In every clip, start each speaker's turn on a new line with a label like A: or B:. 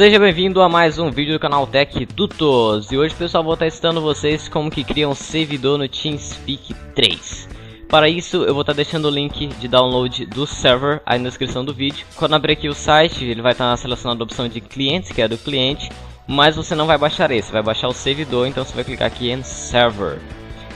A: Seja bem-vindo a mais um vídeo do canal Tech Tutors E hoje pessoal vou estar testando vocês como que cria um servidor no TeamSpeak 3 Para isso eu vou estar deixando o link de download do server aí na descrição do vídeo. Quando abrir aqui o site ele vai estar selecionando a opção de clientes que é do cliente Mas você não vai baixar esse, vai baixar o servidor. Então você vai clicar aqui em server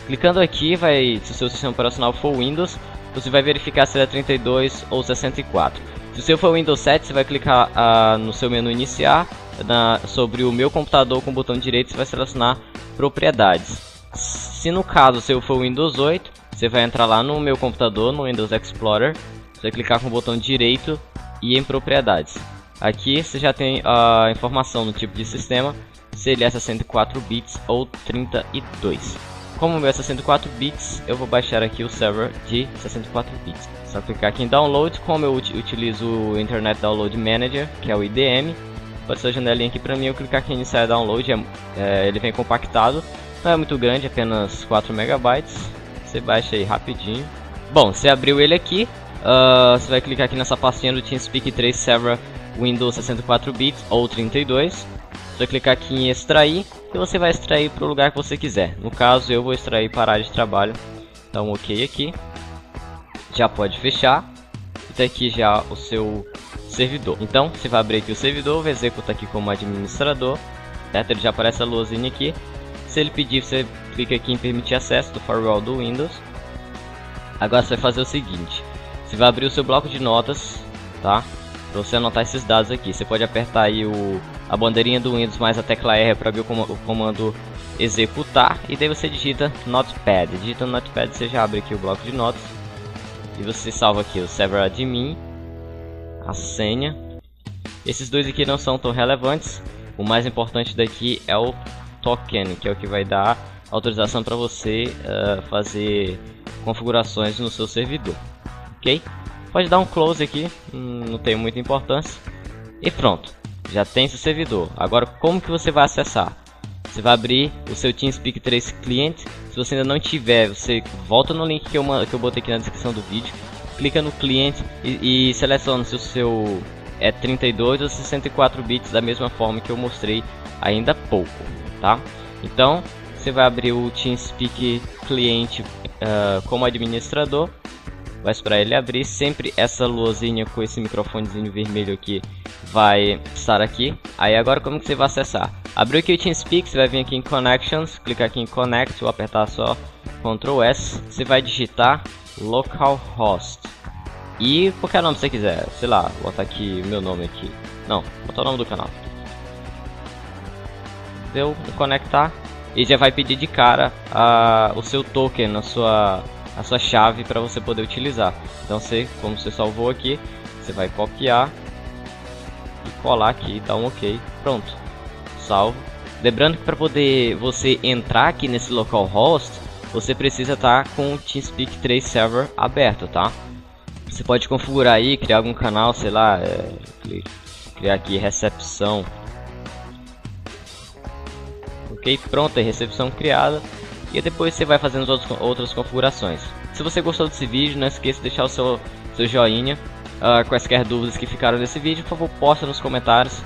A: Clicando aqui, vai, se o seu sistema operacional for Windows, você vai verificar se ele é 32 ou 64 se o seu for Windows 7, você vai clicar uh, no seu menu iniciar, na, sobre o meu computador com o botão direito, você vai selecionar propriedades. Se no caso seu for Windows 8, você vai entrar lá no meu computador, no Windows Explorer, você vai clicar com o botão direito e em propriedades. Aqui você já tem a informação no tipo de sistema, se ele é 64 bits ou 32. Como o meu é 64 bits, eu vou baixar aqui o server de 64 bits. Só clicar aqui em Download, como eu utilizo o Internet Download Manager, que é o IDM. Ser a janelinha aqui pra mim, eu clicar aqui em Iniciar Download, é, é, ele vem compactado. Não é muito grande, apenas 4 megabytes. Você baixa aí rapidinho. Bom, você abriu ele aqui, uh, você vai clicar aqui nessa pastinha do TeamSpeak 3 Server Windows 64 bits ou 32. Você vai clicar aqui em extrair e você vai extrair para o lugar que você quiser. No caso, eu vou extrair para a área de trabalho. Então, ok aqui. Já pode fechar. E tá aqui já o seu servidor. Então, você vai abrir aqui o servidor, vai executar aqui como administrador. Certo? Ele já aparece a luzinha aqui. Se ele pedir, você clica aqui em permitir acesso do firewall do Windows. Agora você vai fazer o seguinte. Você vai abrir o seu bloco de notas, tá? Para você anotar esses dados aqui. Você pode apertar aí o a bandeirinha do Windows mais a tecla R para abrir o, com o comando executar e daí você digita Notepad. Digita Notepad, você já abre aqui o bloco de notas e você salva aqui o server admin, a senha. Esses dois aqui não são tão relevantes. O mais importante daqui é o token, que é o que vai dar autorização para você uh, fazer configurações no seu servidor. Ok? Pode dar um close aqui, não tem muita importância. E pronto já tem seu servidor. Agora, como que você vai acessar? Você vai abrir o seu TeamSpeak 3 cliente. Se você ainda não tiver, você volta no link que eu, que eu botei aqui na descrição do vídeo. Clica no cliente e, e seleciona se o seu é 32 ou 64 bits da mesma forma que eu mostrei ainda há pouco, tá? Então, você vai abrir o TeamSpeak cliente uh, como administrador vai esperar ele abrir. Sempre essa luzinha com esse microfonezinho vermelho aqui vai estar aqui. Aí agora como que você vai acessar? Abriu aqui o TeamSpeak, você vai vir aqui em Connections, clicar aqui em Connect, vou apertar só Ctrl S. Você vai digitar localhost. E qualquer nome que você quiser, sei lá, vou botar aqui meu nome aqui. Não, botar o nome do canal. Deu conectar e já vai pedir de cara uh, o seu token na sua a sua chave para você poder utilizar. Então você, como você salvou aqui, você vai copiar e colar aqui, dar um OK, pronto, salvo. Lembrando que para poder você entrar aqui nesse localhost, você precisa estar tá com o TeamSpeak 3 server aberto, tá? Você pode configurar aí, criar algum canal, sei lá, é, criar aqui recepção. Ok, pronto, é recepção criada e depois você vai fazendo outros, outras configurações. Se você gostou desse vídeo, não esqueça de deixar o seu, seu joinha. Uh, quaisquer dúvidas que ficaram nesse vídeo, por favor, posta nos comentários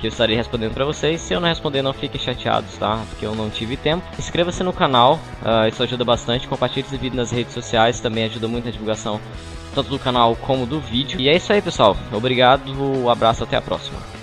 A: que eu estarei respondendo para vocês. Se eu não responder, não fiquem chateados, tá? Porque eu não tive tempo. Inscreva-se no canal, uh, isso ajuda bastante. Compartilhe esse vídeo nas redes sociais, também ajuda muito na divulgação tanto do canal como do vídeo. E é isso aí, pessoal. Obrigado, abraço, até a próxima.